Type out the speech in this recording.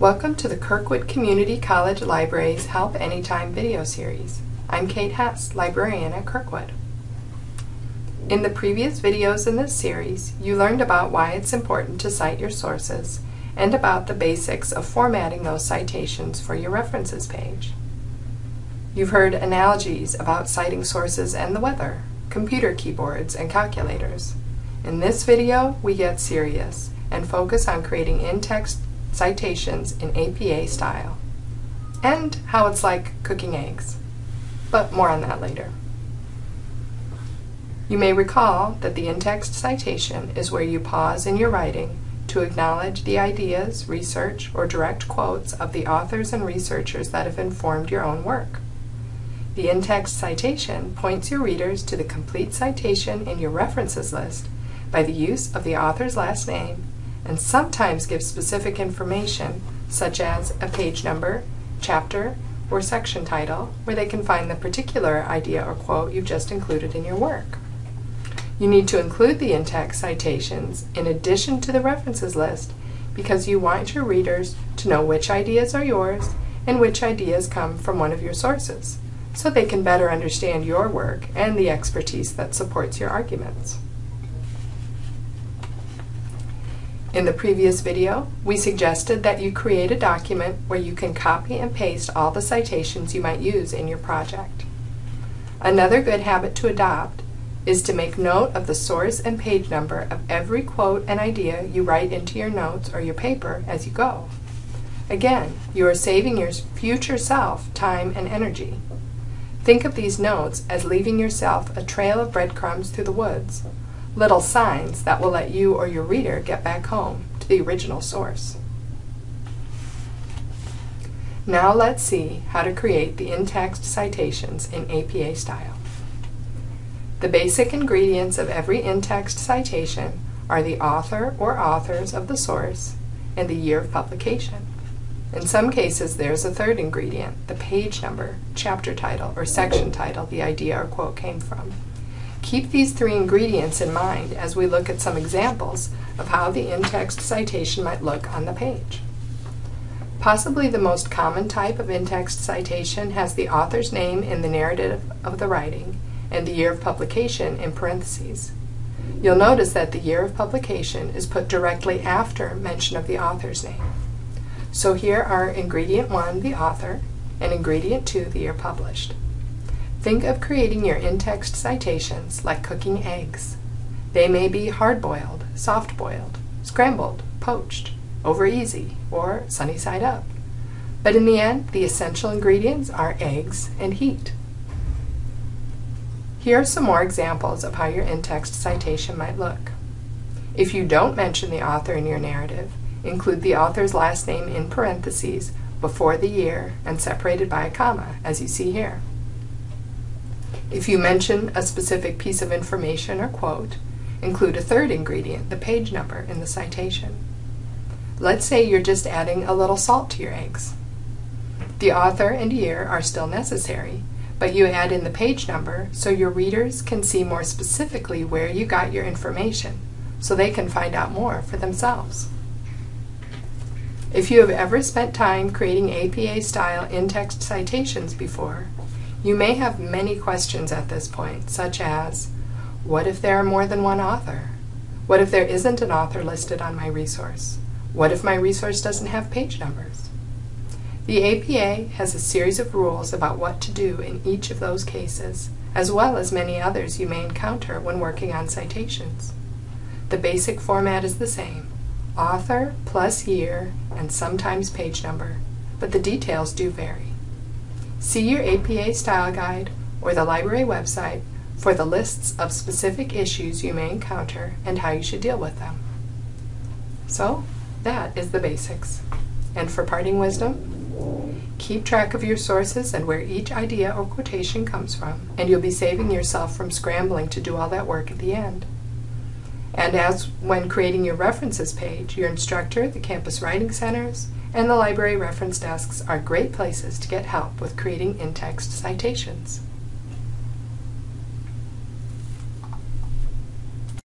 Welcome to the Kirkwood Community College Library's Help Anytime video series. I'm Kate Hess, librarian at Kirkwood. In the previous videos in this series, you learned about why it's important to cite your sources and about the basics of formatting those citations for your references page. You've heard analogies about citing sources and the weather, computer keyboards, and calculators. In this video, we get serious and focus on creating in-text citations in APA style, and how it's like cooking eggs. But more on that later. You may recall that the in-text citation is where you pause in your writing to acknowledge the ideas, research, or direct quotes of the authors and researchers that have informed your own work. The in-text citation points your readers to the complete citation in your references list by the use of the author's last name and sometimes give specific information such as a page number, chapter, or section title where they can find the particular idea or quote you've just included in your work. You need to include the in-text citations in addition to the references list because you want your readers to know which ideas are yours and which ideas come from one of your sources so they can better understand your work and the expertise that supports your arguments. In the previous video, we suggested that you create a document where you can copy and paste all the citations you might use in your project. Another good habit to adopt is to make note of the source and page number of every quote and idea you write into your notes or your paper as you go. Again, you are saving your future self time and energy. Think of these notes as leaving yourself a trail of breadcrumbs through the woods little signs that will let you or your reader get back home to the original source. Now let's see how to create the in-text citations in APA style. The basic ingredients of every in-text citation are the author or authors of the source and the year of publication. In some cases, there's a third ingredient, the page number, chapter title, or section title the idea or quote came from. Keep these three ingredients in mind as we look at some examples of how the in-text citation might look on the page. Possibly the most common type of in-text citation has the author's name in the narrative of the writing and the year of publication in parentheses. You'll notice that the year of publication is put directly after mention of the author's name. So here are ingredient 1, the author, and ingredient 2, the year published. Think of creating your in-text citations like cooking eggs. They may be hard-boiled, soft-boiled, scrambled, poached, over easy, or sunny side up. But in the end, the essential ingredients are eggs and heat. Here are some more examples of how your in-text citation might look. If you don't mention the author in your narrative, include the author's last name in parentheses before the year and separated by a comma, as you see here. If you mention a specific piece of information or quote, include a third ingredient, the page number, in the citation. Let's say you're just adding a little salt to your eggs. The author and year are still necessary, but you add in the page number so your readers can see more specifically where you got your information, so they can find out more for themselves. If you have ever spent time creating APA-style in-text citations before, you may have many questions at this point, such as, what if there are more than one author? What if there isn't an author listed on my resource? What if my resource doesn't have page numbers? The APA has a series of rules about what to do in each of those cases, as well as many others you may encounter when working on citations. The basic format is the same, author plus year and sometimes page number, but the details do vary. See your APA Style Guide or the library website for the lists of specific issues you may encounter and how you should deal with them. So, that is the basics. And for parting wisdom, keep track of your sources and where each idea or quotation comes from, and you'll be saving yourself from scrambling to do all that work at the end. And as when creating your references page, your instructor, the campus writing centers, and the library reference desks are great places to get help with creating in-text citations.